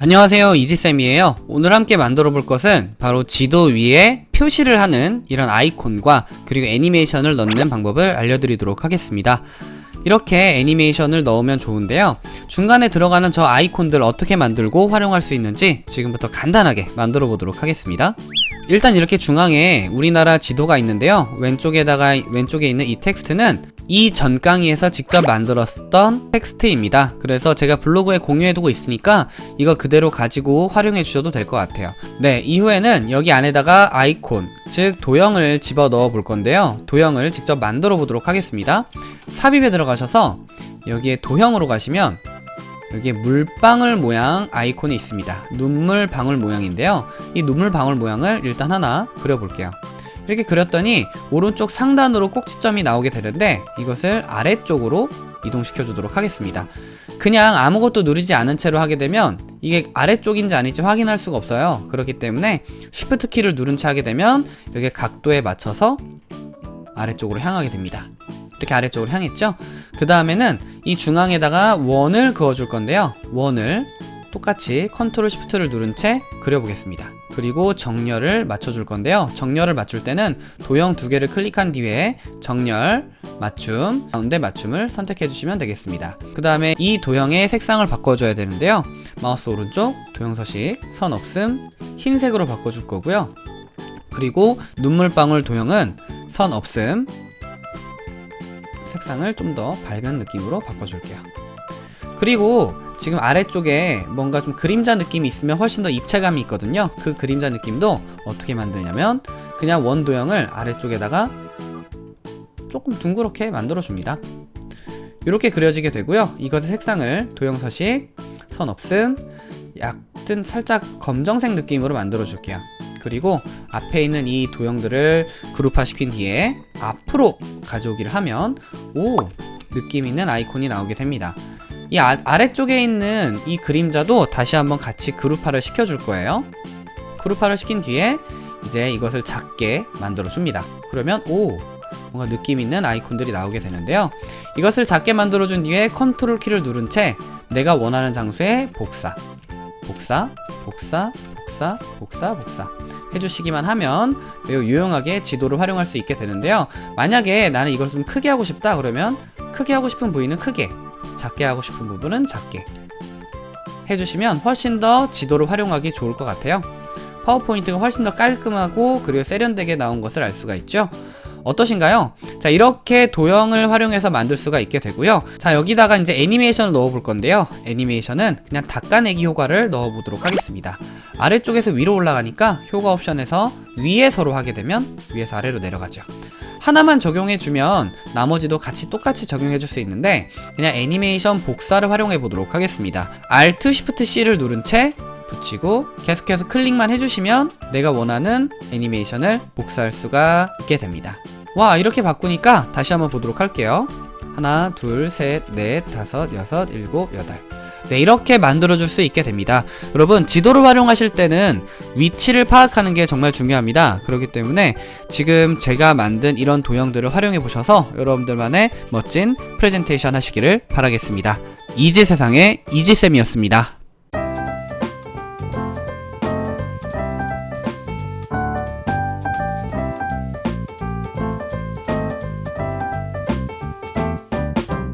안녕하세요 이지쌤이에요. 오늘 함께 만들어 볼 것은 바로 지도 위에 표시를 하는 이런 아이콘과 그리고 애니메이션을 넣는 방법을 알려드리도록 하겠습니다. 이렇게 애니메이션을 넣으면 좋은데요. 중간에 들어가는 저 아이콘들 어떻게 만들고 활용할 수 있는지 지금부터 간단하게 만들어 보도록 하겠습니다. 일단 이렇게 중앙에 우리나라 지도가 있는데요. 왼쪽에다가 왼쪽에 있는 이 텍스트는 이 전 강의에서 직접 만들었던 텍스트입니다. 그래서 제가 블로그에 공유해두고 있으니까 이거 그대로 가지고 활용해 주셔도 될 것 같아요. 네 이후에는 여기 안에다가 아이콘 즉 도형을 집어 넣어 볼 건데요. 도형을 직접 만들어 보도록 하겠습니다. 삽입에 들어가셔서 여기에 도형으로 가시면 여기에 물방울 모양 아이콘이 있습니다. 눈물 방울 모양인데요. 이 눈물 방울 모양을 일단 하나 그려볼게요 이렇게 그렸더니 오른쪽 상단으로 꼭지점이 나오게 되는데 이것을 아래쪽으로 이동시켜 주도록 하겠습니다. 그냥 아무것도 누르지 않은 채로 하게 되면 이게 아래쪽인지 아닌지 확인할 수가 없어요. 그렇기 때문에 Shift 키를 누른 채 하게 되면 이렇게 각도에 맞춰서 아래쪽으로 향하게 됩니다. 이렇게 아래쪽으로 향했죠? 그 다음에는 이 중앙에다가 원을 그어 줄 건데요. 원을 똑같이 control shift를 누른 채 그려보겠습니다. 그리고 정렬을 맞춰줄 건데요. 정렬을 맞출 때는 도형 두 개를 클릭한 뒤에 정렬 맞춤 가운데 맞춤을 선택해 주시면 되겠습니다. 그 다음에 이 도형의 색상을 바꿔줘야 되는데요. 마우스 오른쪽 도형 서식 선 없음 흰색으로 바꿔줄 거고요. 그리고 눈물방울 도형은 선 없음 색상을 좀 더 밝은 느낌으로 바꿔줄게요 그리고 지금 아래쪽에 뭔가 좀 그림자 느낌이 있으면 훨씬 더 입체감이 있거든요. 그 그림자 느낌도 어떻게 만드냐면 그냥 원 도형을 아래쪽에다가 조금 둥그렇게 만들어 줍니다. 이렇게 그려지게 되고요. 이것의 색상을 도형 서식 선 없음 약간 살짝 검정색 느낌으로 만들어 줄게요. 그리고 앞에 있는 이 도형들을 그룹화 시킨 뒤에 앞으로 가져오기를 하면 오 느낌 있는 아이콘이 나오게 됩니다 이 아, 아래쪽에 있는 이 그림자도 다시 한번 같이 그룹화를 시켜줄 거예요. 그룹화를 시킨 뒤에 이제 이것을 작게 만들어 줍니다. 그러면 오 뭔가 느낌 있는 아이콘들이 나오게 되는데요. 이것을 작게 만들어 준 뒤에 컨트롤 키를 누른 채 내가 원하는 장소에 복사 복사 복사 복사 복사 복사 해주시기만 하면 매우 유용하게 지도를 활용할 수 있게 되는데요. 만약에 나는 이걸 좀 크게 하고 싶다 그러면 크게 하고 싶은 부위는 크게 작게 하고 싶은 부분은 작게 해주시면 훨씬 더 지도를 활용하기 좋을 것 같아요. 파워포인트가 훨씬 더 깔끔하고 그리고 세련되게 나온 것을 알 수가 있죠. 어떠신가요? 자 이렇게 도형을 활용해서 만들 수가 있게 되고요. 자 여기다가 이제 애니메이션을 넣어 볼 건데요. 애니메이션은 그냥 닦아내기 효과를 넣어 보도록 하겠습니다. 아래쪽에서 위로 올라가니까 효과 옵션에서 위에서로 하게 되면 위에서 아래로 내려가죠 하나만 적용해주면 나머지도 같이 똑같이 적용해줄 수 있는데 그냥 애니메이션 복사를 활용해 보도록 하겠습니다. Alt Shift C를 누른 채 붙이고 계속해서 클릭만 해주시면 내가 원하는 애니메이션을 복사할 수가 있게 됩니다. 와 이렇게 바꾸니까 다시 한번 보도록 할게요. 하나 둘셋넷 다섯 여섯 일곱 여덟 네 이렇게 만들어 줄 수 있게 됩니다. 여러분 지도를 활용하실 때는 위치를 파악하는 게 정말 중요합니다. 그렇기 때문에 지금 제가 만든 이런 도형들을 활용해 보셔서 여러분들만의 멋진 프레젠테이션 하시기를 바라겠습니다. 이지세상의 이지쌤이었습니다